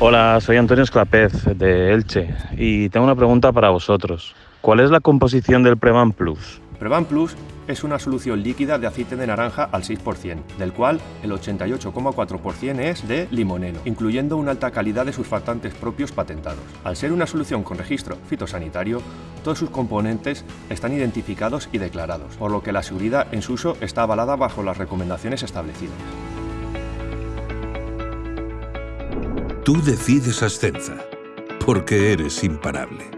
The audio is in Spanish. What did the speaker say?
Hola, soy Antonio Esclapez de Elche y tengo una pregunta para vosotros. ¿Cuál es la composición del Prevan Plus? Prevan Plus es una solución líquida de aceite de naranja al 6%, del cual el 88,4% es de limoneno, incluyendo una alta calidad de surfactantes propios patentados. Al ser una solución con registro fitosanitario, todos sus componentes están identificados y declarados, por lo que la seguridad en su uso está avalada bajo las recomendaciones establecidas. Tú decides Ascenza, porque eres imparable.